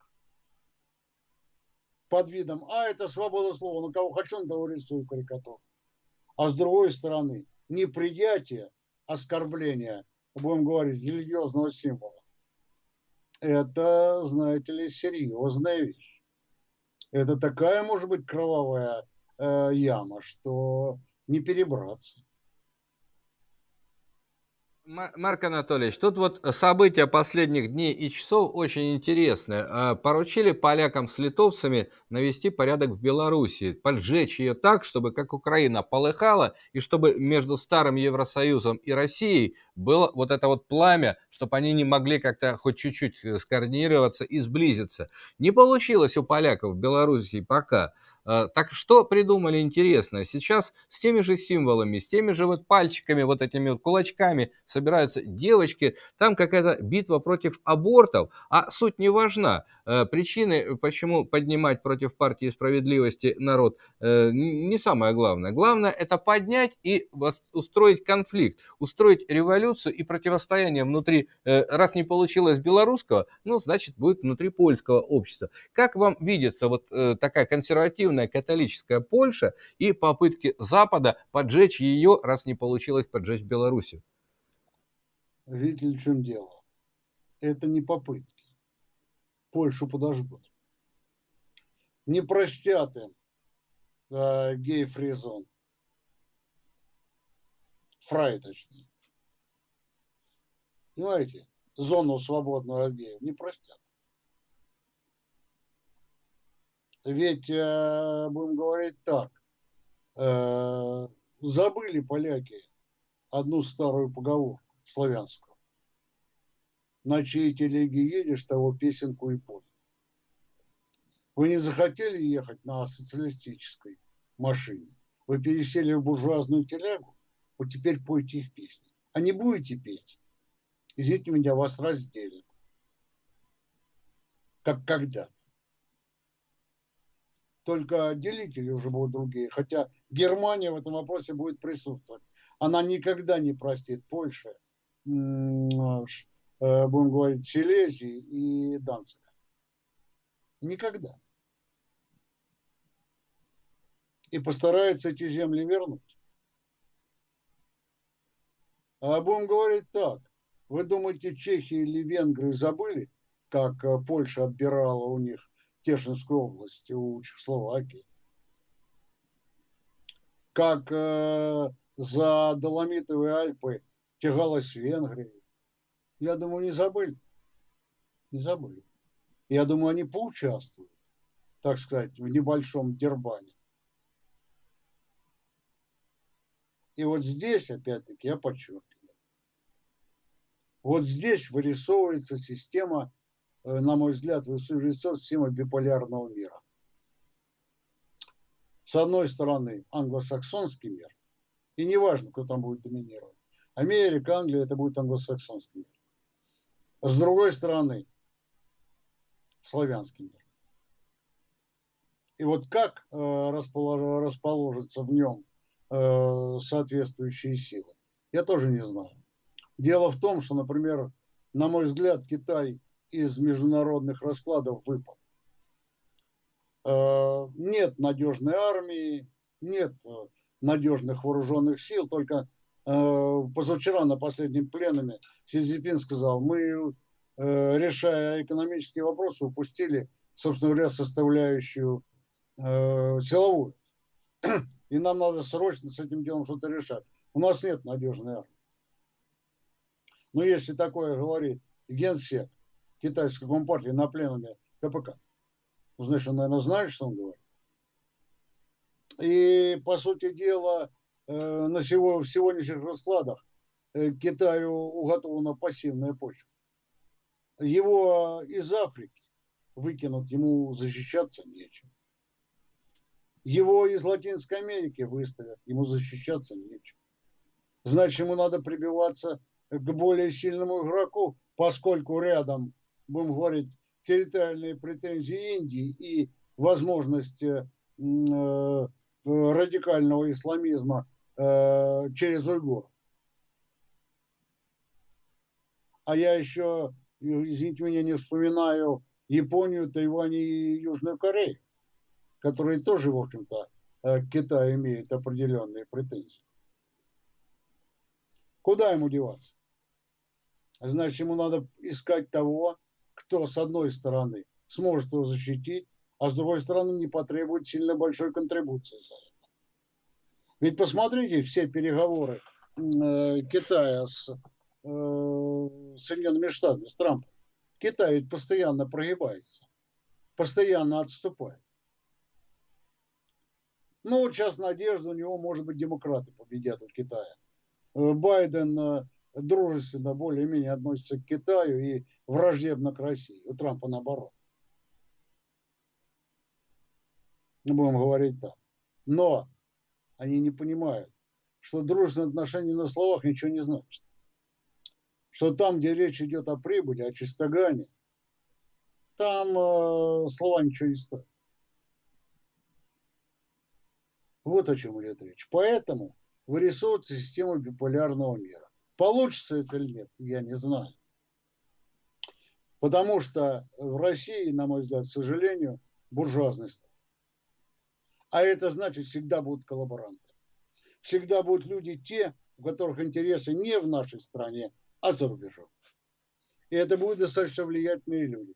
под видом, а это свобода слова, на кого хочу, на того рисую карикатуру. А с другой стороны, неприятие оскорбления, будем говорить, религиозного символа. Это, знаете ли, серьезная вещь это такая, может быть, кровавая э, яма, что не перебраться. Марк Анатольевич, тут вот события последних дней и часов очень интересные. А, поручили полякам с литовцами навести порядок в Беларуси, поджечь ее так, чтобы как Украина полыхала, и чтобы между Старым Евросоюзом и Россией было вот это вот пламя, чтобы они не могли как-то хоть чуть-чуть скоординироваться и сблизиться. Не получилось у поляков в Беларуси пока. А, так что придумали интересно? Сейчас с теми же символами, с теми же вот пальчиками, вот этими вот кулачками собираются девочки. Там какая-то битва против абортов, а суть не важна. А, причины, почему поднимать против партии справедливости народ, э, не самое главное. Главное это поднять и устроить конфликт, устроить революцию и противостояние внутри. Э, раз не получилось белорусского, ну значит будет внутри польского общества. Как вам видится вот э, такая консервативная католическая Польша и попытки Запада поджечь ее, раз не получилось поджечь Белоруссию? Видите в чем дело? Это не попытки. Польшу подожгут. Не простят им э, гей-фризон. Фрай, точнее. Понимаете? Зону свободную от геев не простят. Ведь, э, будем говорить так, э, забыли поляки одну старую поговорку славянскую. На чьей телеге едешь, того песенку и пой. Вы не захотели ехать на социалистической машине. Вы пересели в буржуазную телегу, вот теперь пойте их песни. А не будете петь, извините меня, вас разделят. Как когда-то. только делители уже будут другие. Хотя Германия в этом вопросе будет присутствовать. Она никогда не простит Польше, э, будем говорить, Силезии и Данцига. Никогда. И постарается эти земли вернуть. А будем говорить так. Вы думаете, чехи или венгры забыли, как э, Польша отбирала у них Тешинскую область, у Чехословакии? Как э, за Доломитовые Альпы тягалась Венгрия? Я думаю, не забыли. Не забыли. Я думаю, они поучаствуют, так сказать, в небольшом дербане. И вот здесь, опять-таки, я подчеркиваю, вот здесь вырисовывается система, э, на мой взгляд, вырисовывается система биполярного мира. С одной стороны, англосаксонский мир, и неважно, кто там будет доминировать. Америка, Англия, это будет англосаксонский мир. С другой стороны, славянский мир. И вот как э, расположатся в нем э, соответствующие силы, я тоже не знаю. Дело в том, что, например, на мой взгляд, Китай из международных раскладов выпал. Э, нет надежной армии, нет э, надежных вооруженных сил, только э, позавчера на последнем пленуме Си Цзиньпин сказал, мы, решая экономические вопросы, упустили, собственно говоря, составляющую силовую. И нам надо срочно с этим делом что-то решать. У нас нет надежной армии. Ну, если такое говорит генсек китайской компартии на пленуме КПК, ну, значит, он, наверное, знает, что он говорит. И, по сути дела, э, на сего, в сегодняшних раскладах э, Китаю уготована пассивная почва. Его из Африки выкинут, ему защищаться нечем. Его из Латинской Америки выставят, ему защищаться нечем. Значит, ему надо прибиваться к более сильному игроку, поскольку рядом, будем говорить, территориальные претензии Индии и возможность э, э, радикального исламизма э, через уйгуров. А я еще, извините меня, не вспоминаю Японию, Тайвань и Южную Корею, которые тоже, в общем-то, к Китаю имеют определенные претензии. Куда ему деваться? Значит, ему надо искать того, кто с одной стороны сможет его защитить, а с другой стороны не потребует сильно большой контрибуции за это. Ведь посмотрите все переговоры э, Китая с э, Соединенными Штатами, с Трампом. Китай ведь постоянно прогибается, постоянно отступает. Ну, вот сейчас надежда у него, может быть, демократы победят у Китая. Э, Байден э, дружественно более-менее относится к Китаю и враждебно к России. У Трампа наоборот. Будем говорить так. Но они не понимают, что дружественные отношения на словах ничего не значат. Что там, где речь идет о прибыли, о чистогане, там э, слова ничего не стоят. Вот о чем идет речь. Поэтому вырисовывается система биполярного мира. Получится это или нет, я не знаю. Потому что в России, на мой взгляд, к сожалению, буржуазность. А это значит, всегда будут коллаборанты. Всегда будут люди те, у которых интересы не в нашей стране, а за рубежом. И это будут достаточно влиятельные люди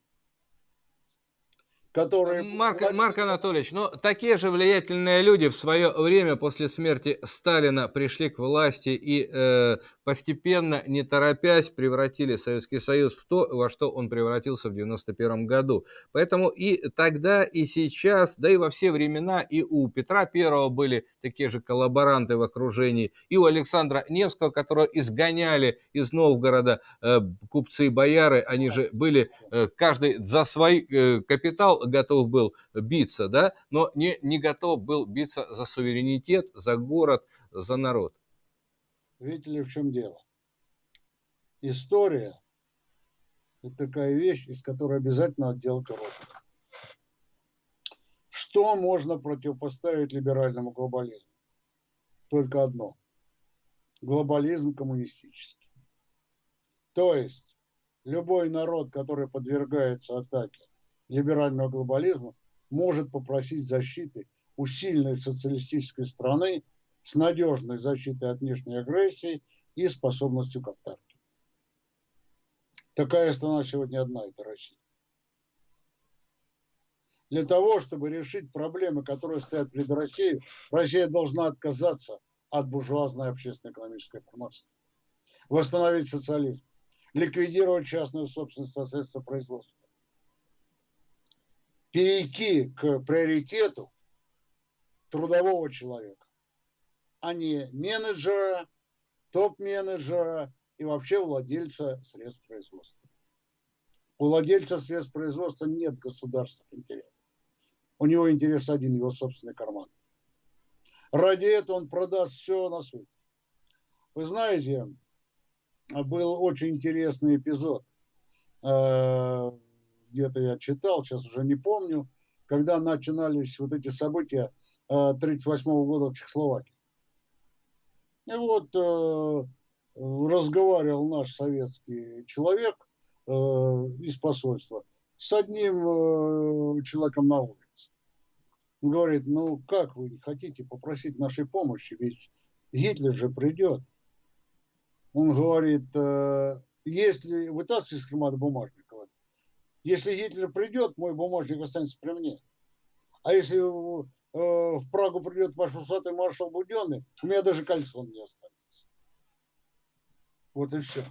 которые... Марк, Марк Анатольевич, ну такие же влиятельные люди в свое время после смерти Сталина пришли к власти и э, постепенно, не торопясь, превратили Советский Союз в то, во что он превратился в 91 году. Поэтому и тогда, и сейчас, да и во все времена, и у Петра Первого были такие же коллаборанты в окружении, и у Александра Невского, которого изгоняли из Новгорода э, купцы и бояры, они же были э, каждый за свой э, капитал готов был биться, да, но не, не готов был биться за суверенитет, за город, за народ. Видите ли, в чем дело? История – это такая вещь, из которой обязательно делать урок. Что можно противопоставить либеральному глобализму? Только одно. Глобализм коммунистический. То есть любой народ, который подвергается атаке либерального глобализма, может попросить защиты у сильной социалистической страны с надежной защитой от внешней агрессии и способностью к автарке. Такая страна сегодня одна, это Россия. Для того, чтобы решить проблемы, которые стоят перед Россией, Россия должна отказаться от буржуазной общественно-экономической формации, восстановить социализм, ликвидировать частную собственность со средства производства, перейти к приоритету трудового человека, а не менеджера, топ-менеджера и вообще владельца средств производства. У владельца средств производства нет государственных интересов. У него интерес один, его собственный карман. Ради этого он продаст все на свете. Вы знаете, был очень интересный эпизод. Э, где-то я читал, сейчас уже не помню, когда начинались вот эти события 1938 э, года в Чехословакии. И вот э, разговаривал наш советский человек из посольства с одним человеком на улице. Он говорит, ну как вы хотите попросить нашей помощи, ведь Гитлер же придет. Он говорит, э, если вытаскиваешь из говорит, если Гитлер придет, мой бумажник останется при мне. А если э, в Прагу придет ваш усатый маршал Буденный, у меня даже кольцо не останется. Вот и все.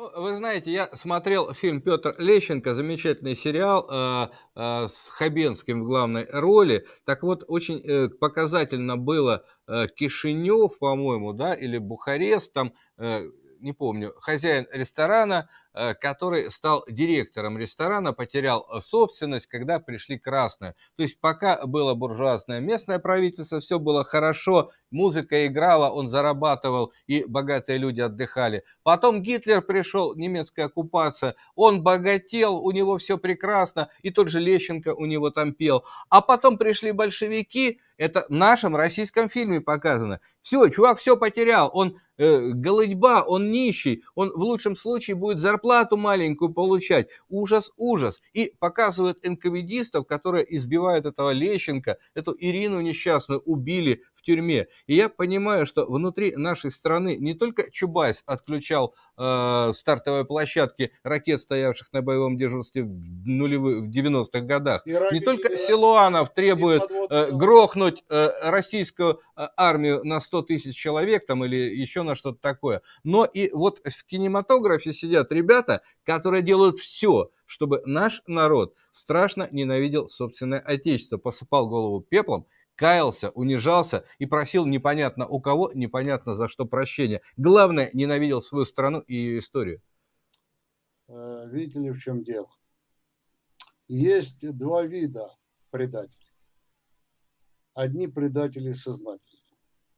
Ну, вы знаете, я смотрел фильм Петр Лещенко, замечательный сериал э, э, с Хабенским в главной роли. Так вот, очень э, показательно было э, Кишинев, по-моему, да, или Бухарест, там, э, не помню, хозяин ресторана который стал директором ресторана, потерял э, собственность, когда пришли красные. То есть пока было буржуазное местное правительство, все было хорошо, музыка играла, он зарабатывал, и богатые люди отдыхали. Потом Гитлер пришел, немецкая оккупация, он богател, у него все прекрасно, и тот же Лещенко у него там пел. А потом пришли большевики, это в нашем российском фильме показано. Все, чувак все потерял, он э, голодьба, он нищий, он в лучшем случае будет зарабатывать зарплату маленькую получать. Ужас, ужас. И показывают НКВДистов, которые избивают этого Лещенко, эту Ирину несчастную убили в тюрьме. И я понимаю, что внутри нашей страны не только Чубайс отключал э, стартовые площадки ракет, стоявших на боевом дежурстве в нулевых, в 90-х годах, и не только Силуанов требует э, грохнуть э, российскую э, армию на 100 тысяч человек там или еще на что-то такое, но и вот в кинематографе сидят ребята, которые делают все, чтобы наш народ страшно ненавидел собственное отечество, посыпал голову пеплом каялся, унижался и просил непонятно у кого, непонятно за что прощения. Главное, ненавидел свою страну и ее историю. Э, видите ли, в чем дело? Есть два вида предателей. Одни предатели сознательные.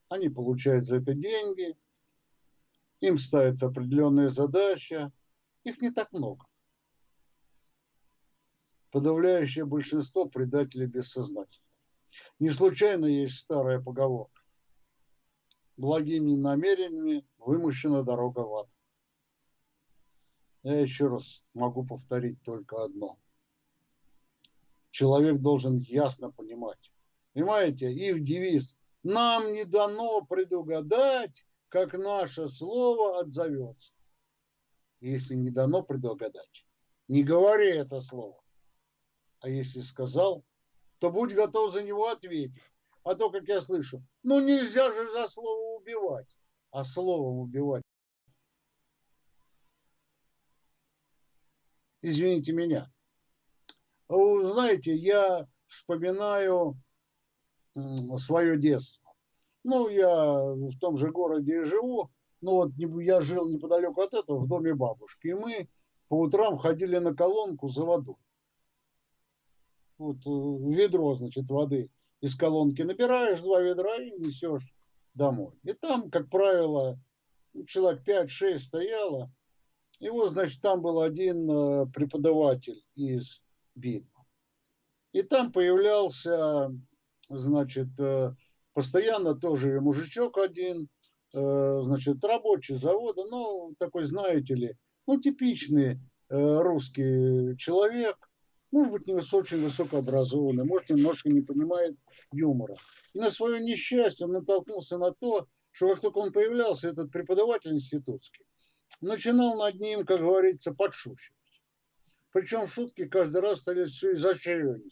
Они получают за это деньги, им ставятся определенные задачи, их не так много. Подавляющее большинство предателей бессознательных. Не случайно есть старая поговорка. Благими намерениями вымощена дорога в ад. Я еще раз могу повторить только одно. Человек должен ясно понимать. Понимаете, их девиз «Нам не дано предугадать, как наше слово отзовется». Если не дано предугадать, не говори это слово. А если сказал, то будь готов за него ответить. А то, как я слышу, ну нельзя же за слово убивать, а словом убивать. Извините меня. Знаете, я вспоминаю свое детство. Ну, я в том же городе и живу. Ну, вот я жил неподалеку от этого, в доме бабушки. И мы по утрам ходили на колонку за водой вот, э, ведро, значит, воды из колонки набираешь, два ведра и несешь домой. И там, как правило, человек 5-6 стояло. И вот, значит, там был один э, преподаватель из БИД. И там появлялся, значит, э, постоянно тоже мужичок один, значит, рабочий завода, ну, такой, знаете ли, ну, типичный русский человек, может быть, не очень высокообразованный, может, немножко не понимает юмора. И на свое несчастье он натолкнулся на то, что как только он появлялся, этот преподаватель институтский, начинал над ним, как говорится, подшучивать. Причем шутки каждый раз стали все изощреннее.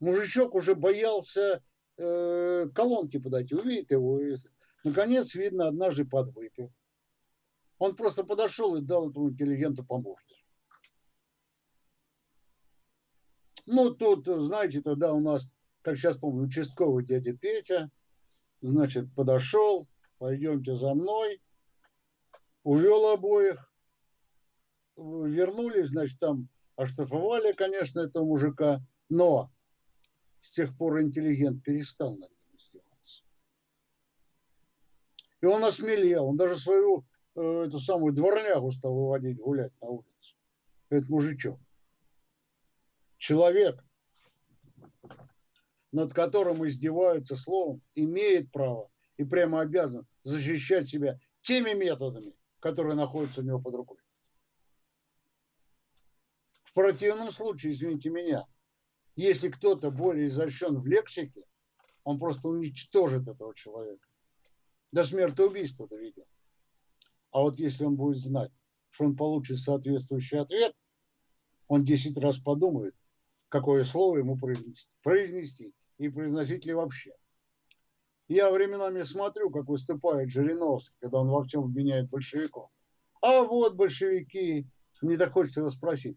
Мужичок уже боялся э, колонки подойти, увидит его. И, наконец, видно, однажды подвыпил. Он просто подошел и дал этому интеллигенту по. Ну, тут, знаете, тогда у нас, как сейчас помню, участковый дядя Петя, значит, подошел, пойдемте за мной, увел обоих, вернулись, значит, там оштрафовали, конечно, этого мужика, но с тех пор интеллигент перестал над ним издеваться. И он осмелел, он даже свою э, эту самую дворнягу стал выводить гулять на улицу. Этот мужичок. Человек, над которым издеваются словом, имеет право и прямо обязан защищать себя теми методами, которые находятся у него под рукой. В противном случае, извините меня, если кто-то более изощрен в лексике, он просто уничтожит этого человека. До смерти убийства доведет. А вот если он будет знать, что он получит соответствующий ответ, он 10 раз подумает, какое слово ему произнести, произнести и произносить ли вообще. Я временами смотрю, как выступает Жириновский, когда он во всем обвиняет большевиков. А вот большевики, мне так хочется его спросить,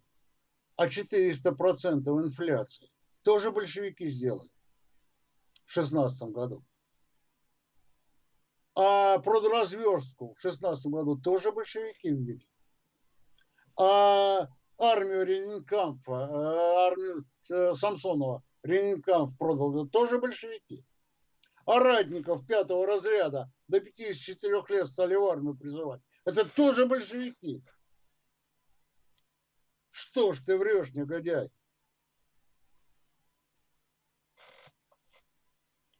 а 400% инфляции тоже большевики сделали в 16 году. А продразверстку в 16 году тоже большевики ввели. А армию Ренинкампа, э, армию э, Самсонова Ренинкамп продал, это тоже большевики. А ратников пятого разряда до 54 лет стали в армию призывать. Это тоже большевики. Что ж ты врешь, негодяй?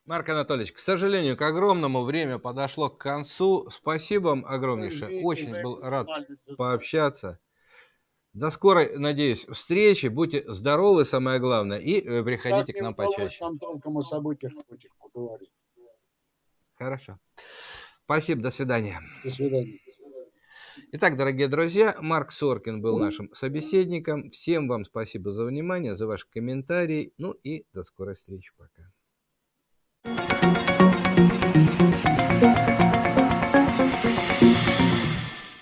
Марк Анатольевич, к сожалению, к огромному время подошло к концу. Спасибо вам огромнейшее. Очень был рад пообщаться. До скорой, надеюсь, встречи. Будьте здоровы, самое главное, и э, приходите как к нам почаще. нам толком о событиях поговорить. Хорошо. Спасибо, до свидания. До свидания. Итак, дорогие друзья, Марк Соркин был нашим собеседником. Всем вам спасибо за внимание, за ваши комментарии. Ну и до скорой встречи. Пока.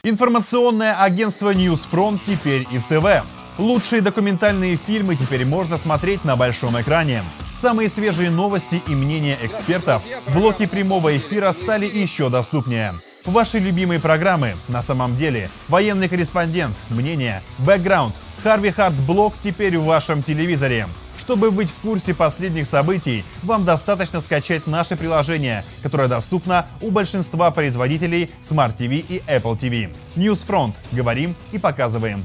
Информационное агентство Newsfront теперь и в ТВ. Лучшие документальные фильмы теперь можно смотреть на большом экране. Самые свежие новости и мнения экспертов в прямого эфира стали еще доступнее. Ваши любимые программы на самом деле. Военный корреспондент, мнение, бэкграунд, Харви Харт Блог теперь в вашем телевизоре. Чтобы быть в курсе последних событий, вам достаточно скачать наше приложение, которое доступно у большинства производителей Smart TV и Apple TV. Newsfront. Говорим и показываем.